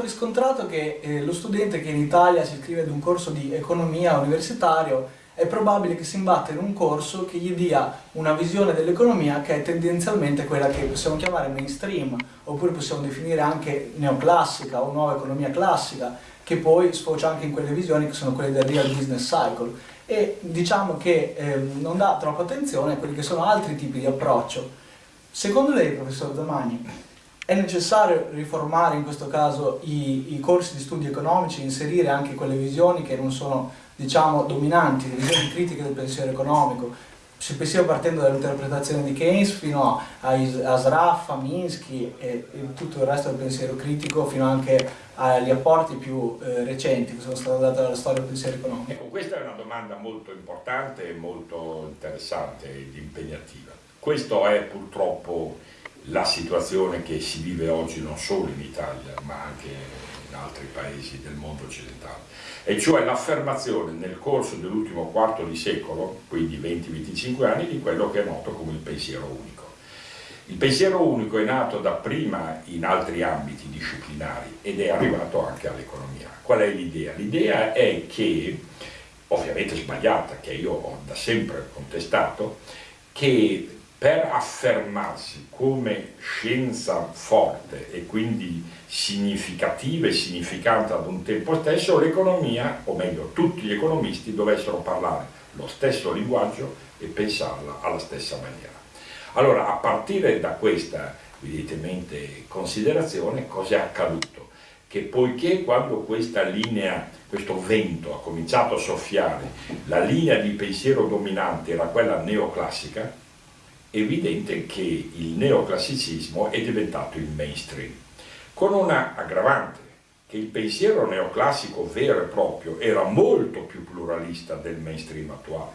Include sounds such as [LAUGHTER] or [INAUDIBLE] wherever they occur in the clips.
riscontrato che eh, lo studente che in Italia si iscrive ad un corso di economia universitario è probabile che si imbatta in un corso che gli dia una visione dell'economia che è tendenzialmente quella che possiamo chiamare mainstream, oppure possiamo definire anche neoclassica o nuova economia classica, che poi sfocia anche in quelle visioni che sono quelle del real business cycle. E diciamo che eh, non dà troppa attenzione a quelli che sono altri tipi di approccio. Secondo lei, professor Zamagni, è necessario riformare in questo caso i, i, corsi di studi economici, inserire anche quelle visioni che non sono diciamo, dominanti, visioni critiche del pensiero economico, si pensiamo partendo dall'interpretazione di Keynes fino a, a Sraffa, Minsky e, e, tutto il resto del pensiero critico fino anche agli apporti più eh, recenti che sono stati dati dalla storia del pensiero economico. Ecco, questa è una domanda molto importante e molto interessante ed impegnativa. Questo è purtroppo la situazione che si vive oggi non solo in Italia ma anche in altri paesi del mondo occidentale, e cioè l'affermazione nel corso dell'ultimo quarto di secolo, quindi 20-25 anni, di quello che è noto come il pensiero unico. Il pensiero unico è nato dapprima in altri ambiti disciplinari ed è arrivato anche all'economia. Qual è l'idea? L'idea è che, ovviamente sbagliata, che io ho da sempre contestato, che per affermarsi come scienza forte e quindi significativa e significante ad un tempo stesso, l'economia, o meglio tutti gli economisti, dovessero parlare lo stesso linguaggio e pensarla alla stessa maniera. Allora, a partire da questa, evidentemente, considerazione, cosa è accaduto? Che poiché quando questa linea, questo vento ha cominciato a soffiare, la linea di pensiero dominante era quella neoclassica, evidente che il neoclassicismo è diventato il mainstream, con una aggravante, che il pensiero neoclassico vero e proprio era molto più pluralista del mainstream attuale.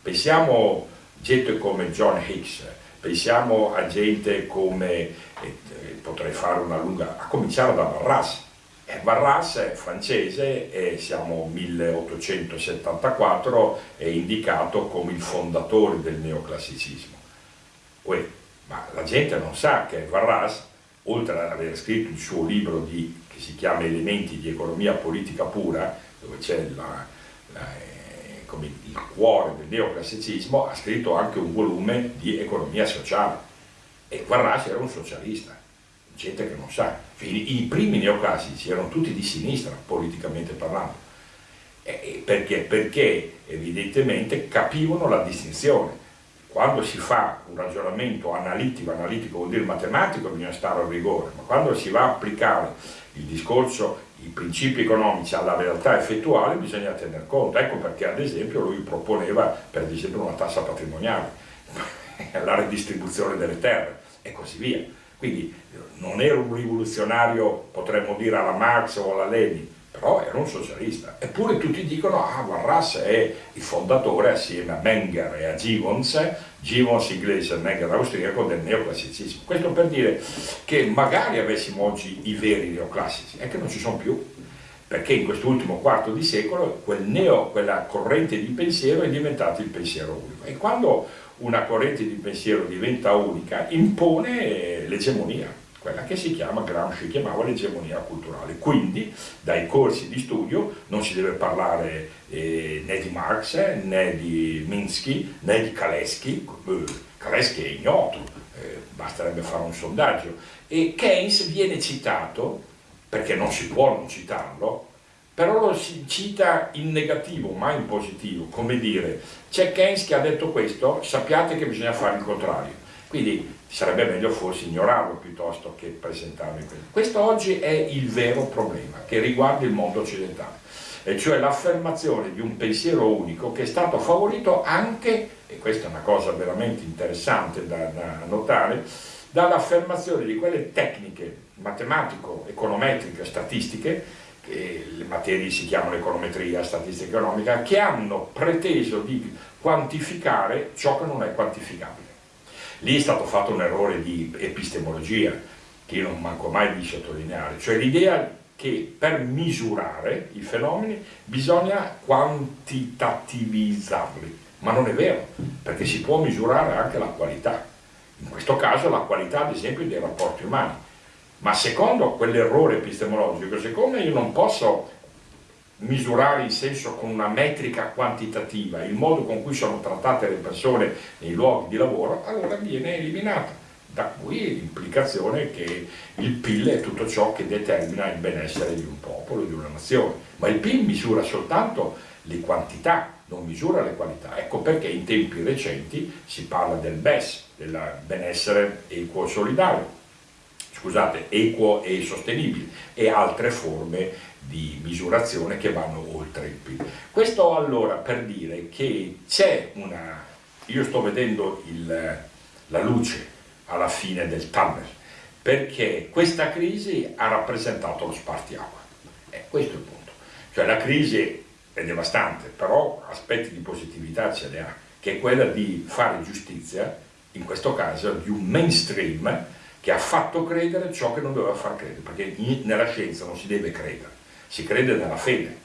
Pensiamo a gente come John Hicks, pensiamo a gente come, eh, potrei fare una lunga, a cominciare da Barras, eh, Barras è francese e siamo 1874, è indicato come il fondatore del neoclassicismo. Uè, ma la gente non sa che Varras, oltre ad aver scritto il suo libro di, che si chiama Elementi di economia politica pura, dove c'è eh, il cuore del neoclassicismo, ha scritto anche un volume di economia sociale. E Varras era un socialista, gente che non sa. I, primi neoclassici erano tutti di sinistra, politicamente parlando. Perché? Perché evidentemente capivano la distinzione quando si fa un ragionamento analitico, analitico vuol dire matematico, bisogna stare a rigore, ma quando si va a applicare il discorso, i principi economici alla realtà effettuale bisogna tener conto, ecco perché ad esempio lui proponeva per esempio una tassa patrimoniale, [LAUGHS] la redistribuzione delle terre e così via. Quindi non era un rivoluzionario, potremmo dire alla Marx o alla Lenin, però era un socialista. Eppure tutti dicono, ah, Warras è il fondatore assieme a Menger e a Gibbons, Gibbons inglese e Menger austriaco del neoclassicismo. Questo per dire che magari avessimo oggi i veri neoclassici, è che non ci sono più, perché in quest'ultimo quarto di secolo quel neo, quella corrente di pensiero è diventata il pensiero unico. E quando una corrente di pensiero diventa unica, impone l'egemonia quella che si chiama, Gramsci chiamava l'egemonia culturale. Quindi dai corsi di studio non si deve parlare eh, né di Marx, né di Minsky, né di Kalesky, eh, Kalesky è ignoto, eh, basterebbe fare un sondaggio. E Keynes viene citato, perché non si può non citarlo, però lo si cita in negativo, mai in positivo, come dire, c'è Keynes che ha detto questo, sappiate che bisogna fare il contrario. Quindi sarebbe meglio forse ignorarlo piuttosto che presentarlo in questo. Questo oggi è il vero problema che riguarda il mondo occidentale, e cioè l'affermazione di un pensiero unico che è stato favorito anche, e questa è una cosa veramente interessante da, da notare, dall'affermazione di quelle tecniche matematico-econometriche, statistiche, che le materie si chiamano econometria, statistica economica, che hanno preteso di quantificare ciò che non è quantificabile. Lì è stato fatto un errore di epistemologia, che io non manco mai di sottolineare, cioè l'idea che per misurare i fenomeni bisogna quantitativizzarli, ma non è vero, perché si può misurare anche la qualità. In questo caso la qualità ad esempio dei rapporti umani. ma secondo quell'errore epistemologico, siccome io non posso misurare il senso con una metrica quantitativa, il modo con cui sono trattate le persone nei luoghi di lavoro, allora viene eliminata. Da qui l'implicazione che il PIL è tutto ciò che determina il benessere di un popolo, di una nazione. Ma il PIL misura soltanto le quantità, non misura le qualità. Ecco perché in tempi recenti si parla del BES, del benessere e solidario, scusate, equo e sostenibile, e altre forme di misurazione che vanno oltre il PIL. Questo allora per dire che c'è una... io sto vedendo il, la luce alla fine del tunnel, perché questa crisi ha rappresentato lo spartiacque. Eh, questo è il punto. Cioè la crisi è devastante, però aspetti di positività ce ne ha, che è quella di fare giustizia, in questo caso di un mainstream che ha fatto credere ciò che non doveva far credere, perché nella scienza non si deve credere si crede nella fede.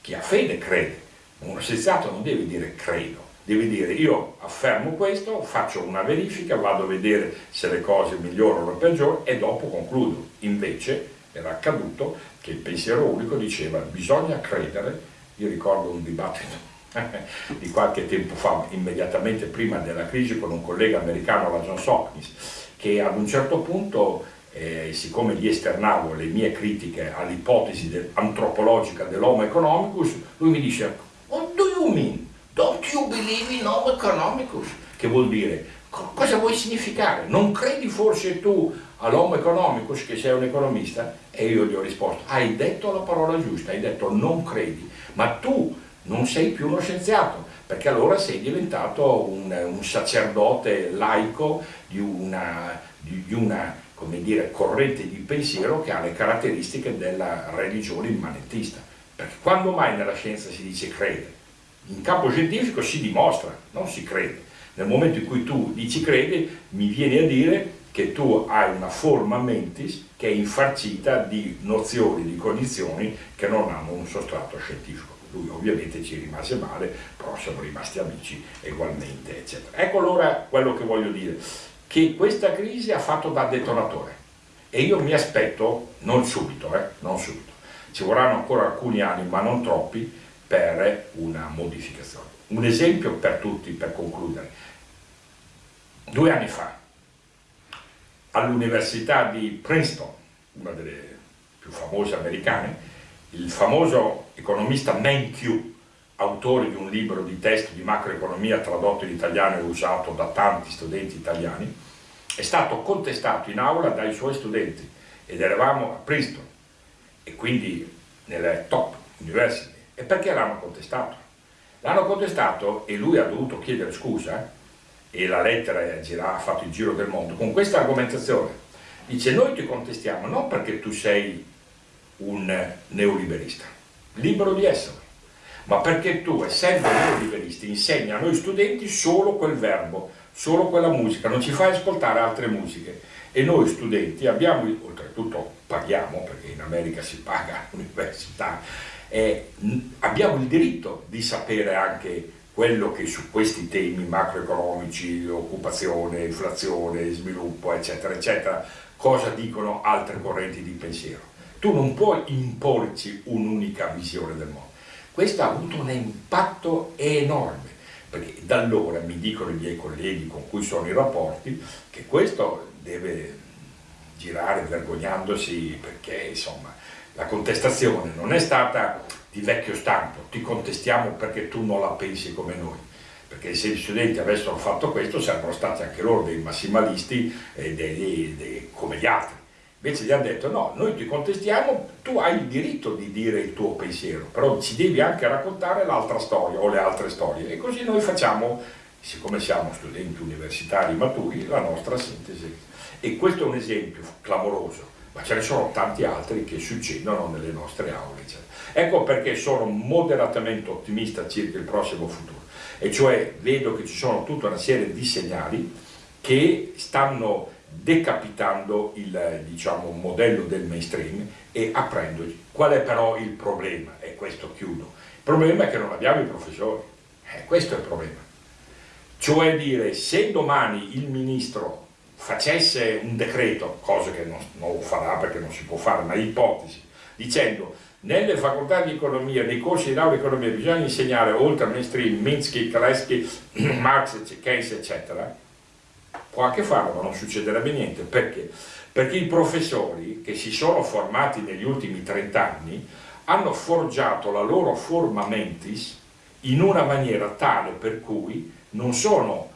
Chi ha fede crede. Uno scienziato non deve dire credo, deve dire io affermo questo, faccio una verifica, vado a vedere se le cose migliorano o peggiorano e dopo concludo. Invece era accaduto che il pensiero unico diceva bisogna credere, io ricordo un dibattito [LAUGHS] di qualche tempo fa, immediatamente prima della crisi, con un collega americano, la Johns Hopkins, che ad un certo punto eh, siccome gli esternavo le mie critiche all'ipotesi de antropologica dell'Homo economicus, lui mi dice What do you mean? Don't you believe in Homo economicus? Che vuol dire? Co cosa vuoi significare? Non credi forse tu all'Homo economicus che sei un economista? E io gli ho risposto, hai detto la parola giusta, hai detto non credi, ma tu non sei più uno scienziato, perché allora sei diventato un, un sacerdote laico di una, di, una dire, corrente di pensiero che ha le caratteristiche della religione immanentista. Perché quando mai nella scienza si dice crede? In campo scientifico si dimostra, non si crede. Nel momento in cui tu dici crede, mi vieni a dire che tu hai una forma mentis che è infarcita di nozioni, di cognizioni che non hanno un sostrato scientifico. Lui ovviamente ci rimase male, però siamo rimasti amici ugualmente, eccetera. Ecco allora quello che voglio dire che questa crisi ha fatto da detonatore e io mi aspetto, non subito, eh, non subito, ci vorranno ancora alcuni anni ma non troppi per una modificazione. Un esempio per tutti, per concludere. Due anni fa, all'Università di Princeton, una delle più famose americane, il famoso economista Mankiw, autore di un libro di testo di macroeconomia tradotto in italiano e usato da tanti studenti italiani, è stato contestato in aula dai suoi studenti ed eravamo a Princeton e quindi nelle top university. E perché l'hanno contestato? L'hanno contestato e lui ha dovuto chiedere scusa e la lettera ha fatto il giro del mondo con questa argomentazione. Dice noi ti contestiamo non perché tu sei un neoliberista, libero di essere, ma perché tu, essendo neoliberisti, insegni a noi studenti solo quel verbo, solo quella musica, non ci fai ascoltare altre musiche. E noi studenti abbiamo, oltretutto paghiamo, perché in America si paga [LAUGHS] all'università, eh, abbiamo il diritto di sapere anche quello che su questi temi macroeconomici, occupazione, inflazione, sviluppo, eccetera, eccetera, cosa dicono altre correnti di pensiero. Tu non puoi imporci un'unica visione del mondo. Questo ha avuto un impatto enorme, perché da allora mi dicono i miei colleghi con cui sono in rapporti che questo deve girare vergognandosi perché insomma la contestazione non è stata di vecchio stampo, ti contestiamo perché tu non la pensi come noi perché se gli studenti avessero fatto questo sarebbero stati anche loro dei massimalisti eh, dei, dei, dei, come gli altri Invece gli hanno detto no, noi ti contestiamo, tu hai il diritto di dire il tuo pensiero, però ci devi anche raccontare l'altra storia o le altre storie. E così noi facciamo, siccome siamo studenti universitari maturi, la nostra sintesi. E questo è un esempio clamoroso, ma ce ne sono tanti altri che succedono nelle nostre aule. Ecco perché sono moderatamente ottimista circa il prossimo futuro, e cioè vedo che ci sono tutta una serie di segnali che stanno decapitando il diciamo, modello del mainstream e aprendoci. Qual è però il problema? E questo chiudo. Il problema è che non abbiamo i professori. Eh, questo è il problema. Cioè dire, se domani il ministro facesse un decreto, cosa che non, non farà perché non si può fare, ma ipotesi, dicendo nelle facoltà di economia, nei corsi di laurea di economia bisogna insegnare oltre a mainstream, Minsky, Kalesky, [CLEARS THROAT] Marx, Keynes eccetera, può anche farlo ma non succederebbe niente, perché? Perché i professori che si sono formati negli ultimi 30 anni hanno forgiato la loro forma mentis in una maniera tale per cui non sono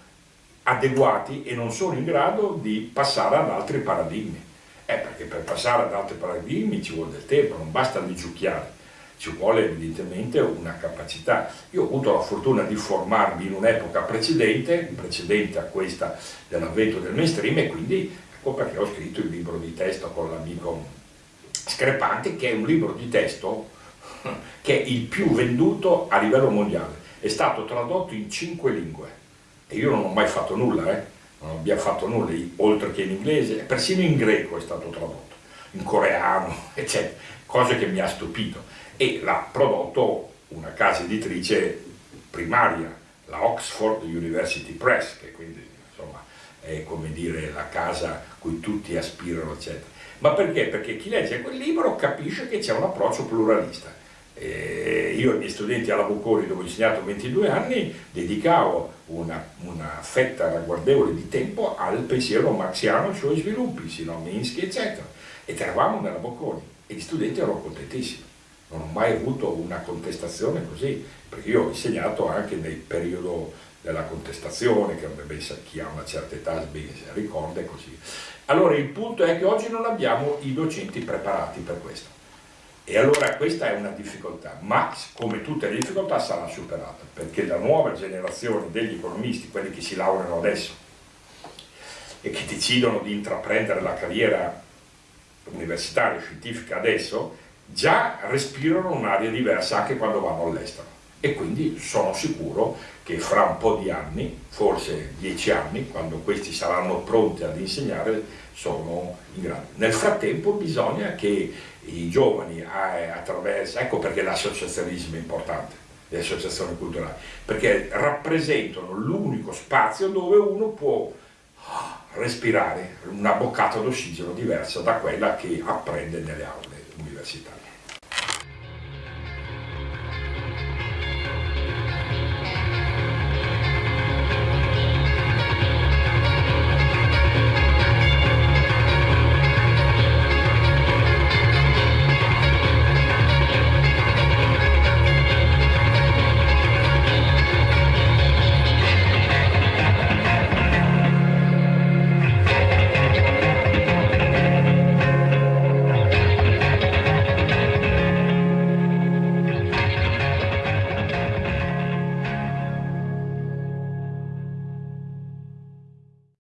adeguati e non sono in grado di passare ad altri paradigmi. Eh, perché per passare ad altri paradigmi ci vuole del tempo, non basta risucchiare, ci vuole evidentemente una capacità. Io ho avuto la fortuna di formarmi in un'epoca precedente, precedente a questa dell'avvento del mainstream e quindi ecco perché ho scritto il libro di testo con l'amico Screpante, che è un libro di testo [LAUGHS] che è il più venduto a livello mondiale. È stato tradotto in cinque lingue e io non ho mai fatto nulla, eh? non abbiamo fatto nulla, oltre che in inglese, persino in greco è stato tradotto, in coreano, [LAUGHS] eccetera, cosa che mi ha stupito. E l'ha prodotto una casa editrice primaria, la Oxford University Press, che quindi insomma è come dire la casa cui tutti aspirano, eccetera. Ma perché? Perché chi legge quel libro capisce che c'è un approccio pluralista eh, io ai miei studenti alla Bocconi, dove ho insegnato 22 anni, dedicavo una, una, fetta ragguardevole di tempo al pensiero marxiano e ai suoi sviluppi, sino Minsky, eccetera. Ed eravamo nella Bocconi e gli studenti erano contentissimi. Non ho mai avuto una contestazione così, perché io ho insegnato anche nel periodo della contestazione, che chi ha una certa età ben ricorda e così. Allora il punto è che oggi non abbiamo i docenti preparati per questo e allora questa è una difficoltà, ma come tutte le difficoltà sarà superata, perché la nuova generazione degli economisti, quelli che si laureano adesso e che decidono di intraprendere la carriera universitaria, scientifica adesso, già respirano un'aria diversa anche quando vanno all'estero. E quindi sono sicuro che fra un po' di anni, forse dieci anni, quando questi saranno pronti ad insegnare, sono in grado. Nel frattempo bisogna che i giovani attraverso, ecco perché l'associazionismo è importante, le associazioni culturali, perché rappresentano l'unico spazio dove uno può ah, respirare una boccata d'ossigeno diversa da quella che apprende nelle aule universitario.